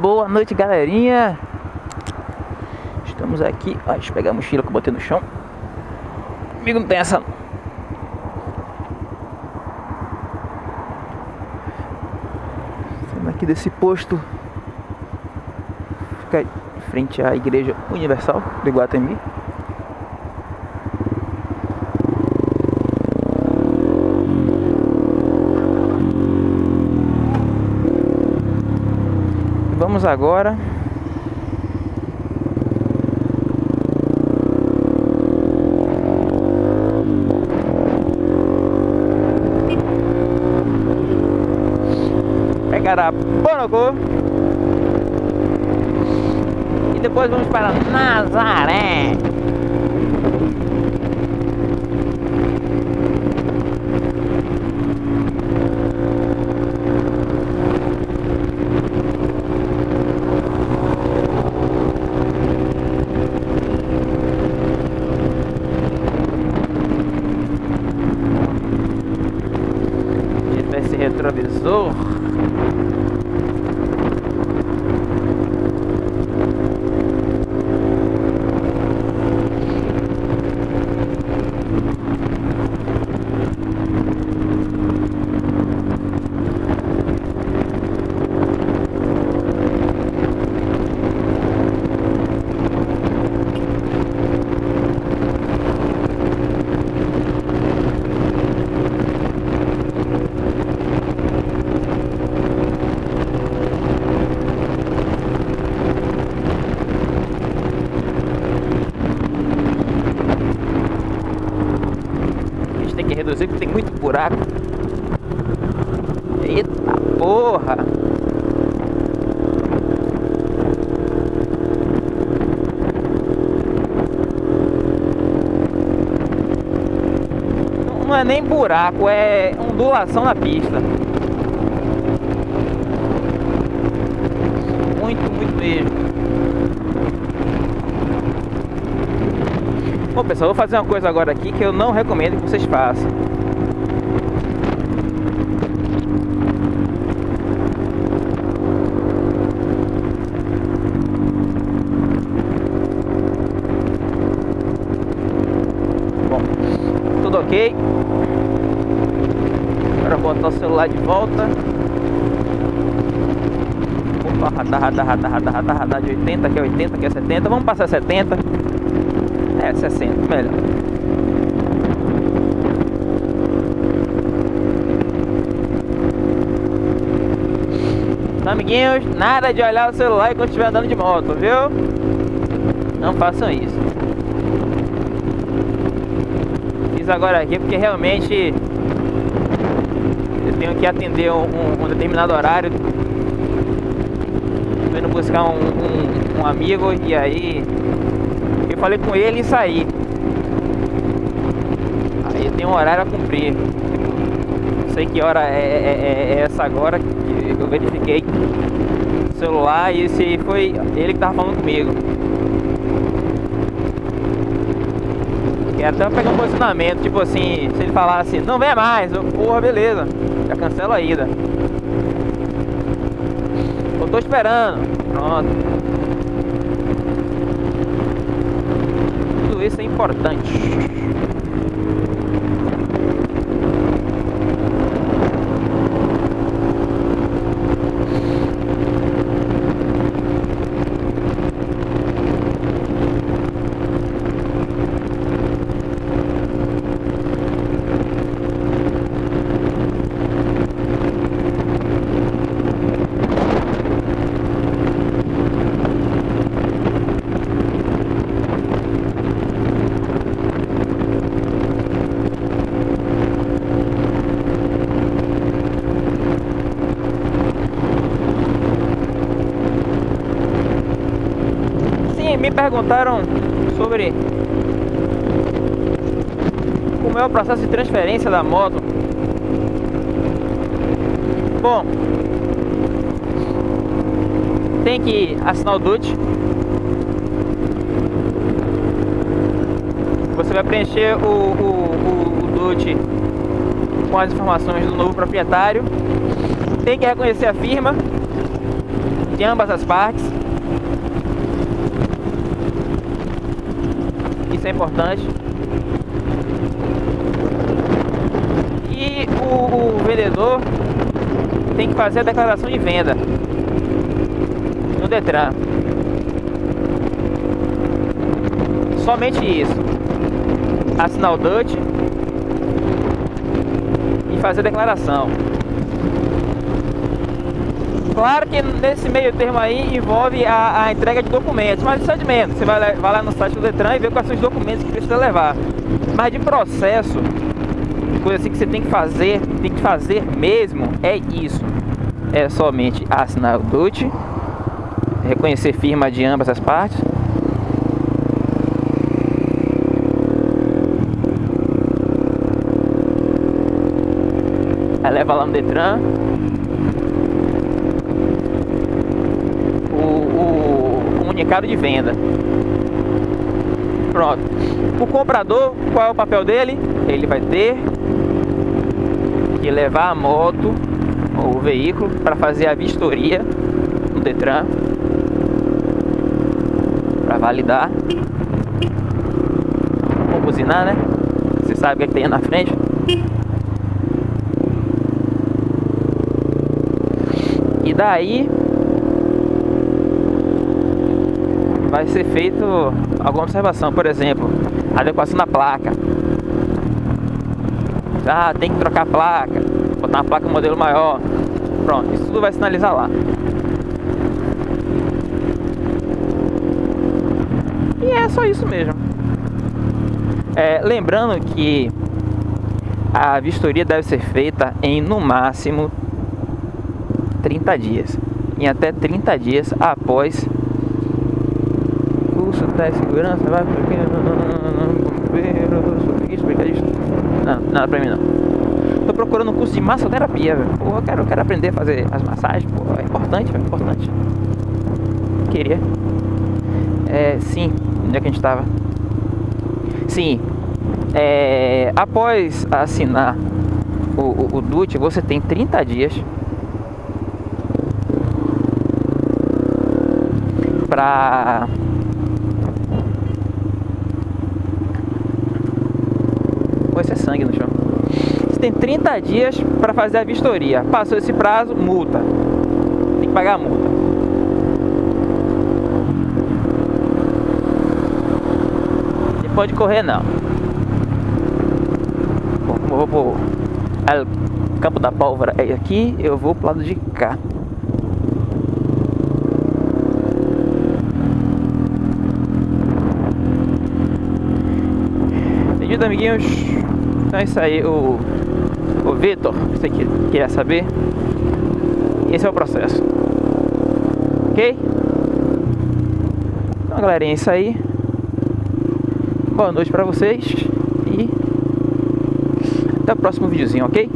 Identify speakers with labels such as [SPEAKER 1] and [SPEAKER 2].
[SPEAKER 1] Boa noite, galerinha. Estamos aqui. Ó, deixa eu pegar a mochila que eu botei no chão. Comigo não tem essa. Saindo aqui desse posto. Fica em frente à Igreja Universal do Iguatemi. Vamos agora pegar a Bonocô e depois vamos para Nazaré. 走。Que reduzir porque tem muito buraco. Eita porra! Não é nem buraco, é ondulação na pista. Muito, muito mesmo. Bom pessoal, vou fazer uma coisa agora aqui que eu não recomendo que vocês façam. Bom, tudo ok. Agora botar o celular de volta. Opa, radar, radar, radar, radar, radar, radar de 80, aqui é 80, aqui é 70. Vamos passar 70. É, 60, melhor. Então, amiguinhos, nada de olhar o celular enquanto estiver andando de moto, viu? Não façam isso. Fiz agora aqui porque realmente eu tenho que atender um, um, determinado horário. Tô indo buscar um, um, amigo e aí falei com ele e saí. Aí tem um horário a cumprir. Não sei que hora é, é, é essa agora que eu verifiquei o celular e esse foi ele que tava falando comigo. Quero até pegar um posicionamento, tipo assim, se ele falasse, não vem mais, eu, porra, beleza, já cancela a ida. Eu tô esperando, pronto. Tudo isso é importante. Sim, me perguntaram sobre como é o processo de transferência da moto. Bom, tem que assinar o DUT. Você vai preencher o, o, o, o DUT com as informações do novo proprietário. Tem que reconhecer a firma de ambas as partes. Isso é importante. E o, o vendedor tem que fazer a declaração de venda no Detran. Somente isso. Assinar o DUT e fazer a declaração. Claro que nesse meio termo aí envolve a, a entrega de documentos, mas isso é de menos. Você vai, vai lá no site do Detran e vê quais são os documentos que precisa levar. Mas de processo, coisa assim que você tem que fazer, tem que fazer mesmo, é isso. É somente assinar o DUT, reconhecer firma de ambas as partes. Leva lá no Detran. O, o comunicado de venda. Pronto. O comprador, qual é o papel dele? Ele vai ter que levar a moto ou o veículo para fazer a vistoria no Detran para validar. Vou buzinar, né? Você sabe o que, é que tem na frente. E daí vai ser feito alguma observação, por exemplo, adequação da placa. Ah, tem que trocar a placa, botar uma placa modelo maior. Pronto, isso tudo vai sinalizar lá. E é só isso mesmo. É, lembrando que a vistoria deve ser feita em no máximo 30 dias. Em até 30 dias após de segurança, vai porque não, nada pra mim não. Tô procurando um curso de massoterapia, velho. Pô, eu quero, eu quero aprender a fazer as massagens, pô, é importante, é importante. Queria. É, sim, onde é que a gente tava? Sim, é, após assinar o, o, o DUT, você tem 30 dias para Vai ser sangue no chão. Você tem 30 dias para fazer a vistoria. Passou esse prazo, multa. Tem que pagar a multa. Você pode correr não. Bom, vou pro campo da pólvora é aqui, eu vou pro lado de cá. Amiguinhos? Então é isso aí, o, o Vitor, você que queria saber, esse é o processo. Ok? Então galerinha, é isso aí. Boa noite pra vocês e até o próximo videozinho, ok?